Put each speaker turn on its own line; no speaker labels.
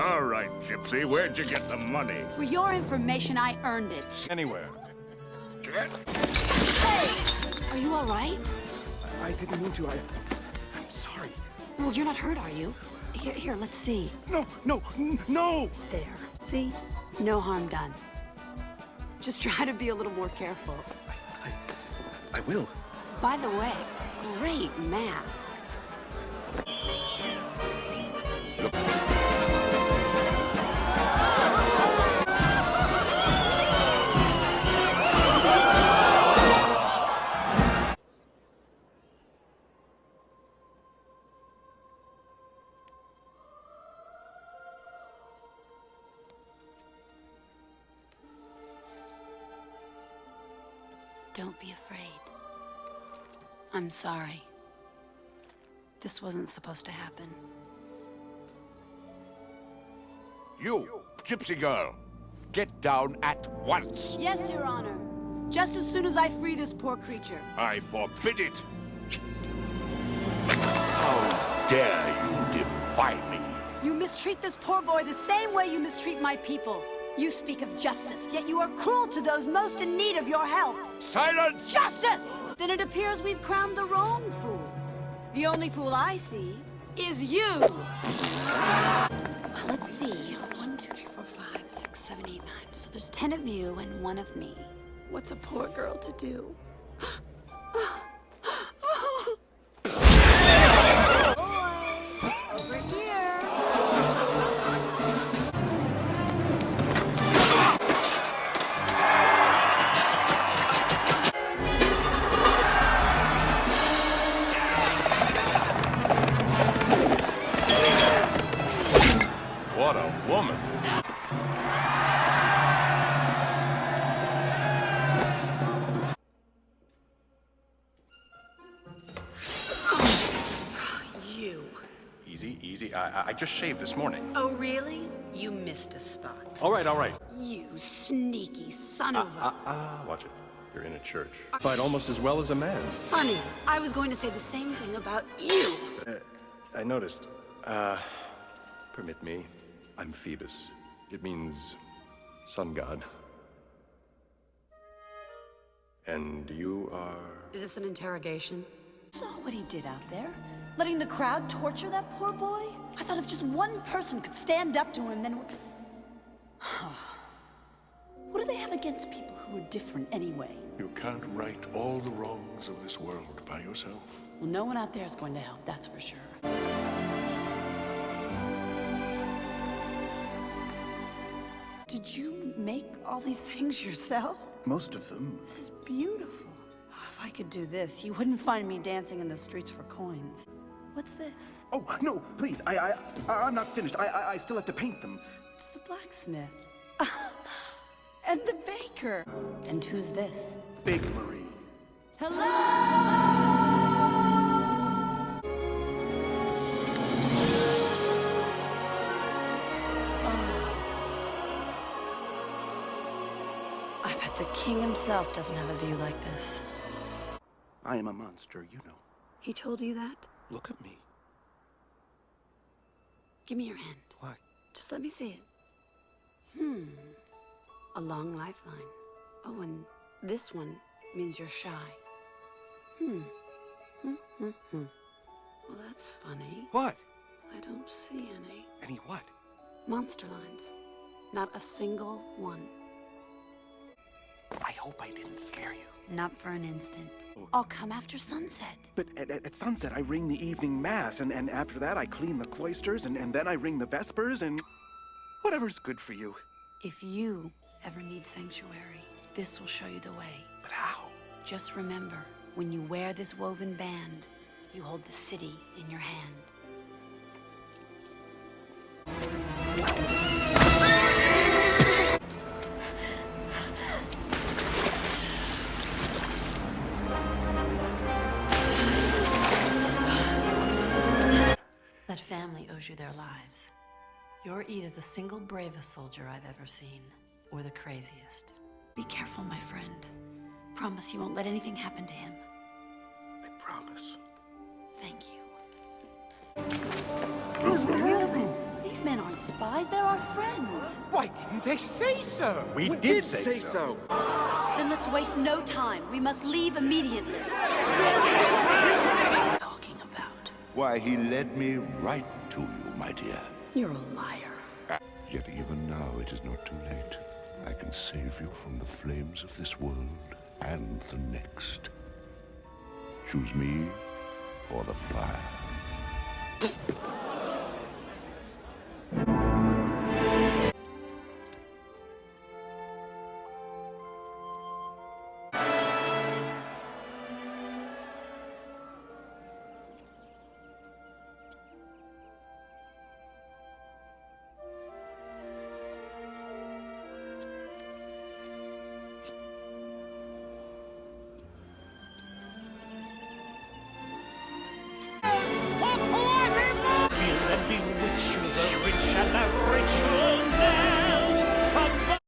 All right, Gypsy, where'd you get the money?
For your information, I earned it.
Anywhere. Hey!
Are you all right?
I, I didn't mean to. I, I'm sorry.
Well, you're not hurt, are you? Here, here, let's see.
No, no, no!
There. See? No harm done. Just try to be a little more careful.
I, I will.
By the way, great mask. Don't be afraid. I'm sorry. This wasn't supposed to happen.
You, Gypsy girl, get down at once.
Yes, Your Honor. Just as soon as I free this poor creature.
I forbid it. How dare you defy me?
You mistreat this poor boy the same way you mistreat my people. You speak of justice, yet you are cruel to those most in need of your help.
Silence!
Justice! Then it appears we've crowned the wrong fool. The only fool I see is you. Well, let's see. One, two, three, four, five, six, seven, eight, nine. So there's ten of you and one of me. What's a poor girl to do?
A.
You.
Easy, easy. I, I- I just shaved this morning.
Oh, really? You missed a spot.
All right, all right.
You sneaky son of a...
Ah, watch it. You're in a church. Fight almost as well as a man.
Funny. I was going to say the same thing about you.
I noticed. Uh, permit me. I'm Phoebus. It means sun god. And you are.
Is this an interrogation?
Saw what he did out there? Letting the crowd torture that poor boy? I thought if just one person could stand up to him, then... what do they have against people who are different anyway?
You can't right all the wrongs of this world by yourself.
Well, no one out there is going to help, that's for sure. Did you make all these things yourself?
Most of them.
This is beautiful. Oh, if I could do this, you wouldn't find me dancing in the streets for coins. What's this?
Oh, no, please. I, I, I I'm not finished. I, I, I still have to paint them.
It's the blacksmith. and the baker. And who's this?
Big Marie.
I bet the king himself doesn't have a view like this.
I am a monster, you know.
He told you that?
Look at me.
Give me your hand.
Why?
Just let me see it. Hmm. A long lifeline. Oh, and this one means you're shy. Hmm. Hmm, hmm, hmm. Well, that's funny.
What?
I don't see any.
Any what?
Monster lines. Not a single one.
I hope I didn't scare you.
Not for an instant. I'll come after sunset.
But at, at, at sunset, I ring the evening mass, and, and after that, I clean the cloisters, and, and then I ring the vespers, and whatever's good for you.
If you ever need sanctuary, this will show you the way.
But how?
Just remember, when you wear this woven band, you hold the city in your hand. That family owes you their lives. You're either the single bravest soldier I've ever seen, or the craziest. Be careful, my friend. Promise you won't let anything happen to him.
I promise.
Thank you. These men aren't spies, they're our friends.
Why didn't they say so?
We,
We did say so.
Then let's waste no time. We must leave immediately.
Why, he led me right to you, my dear.
You're a liar.
Uh, yet even now it is not too late. I can save you from the flames of this world and the next. Choose me or the fire.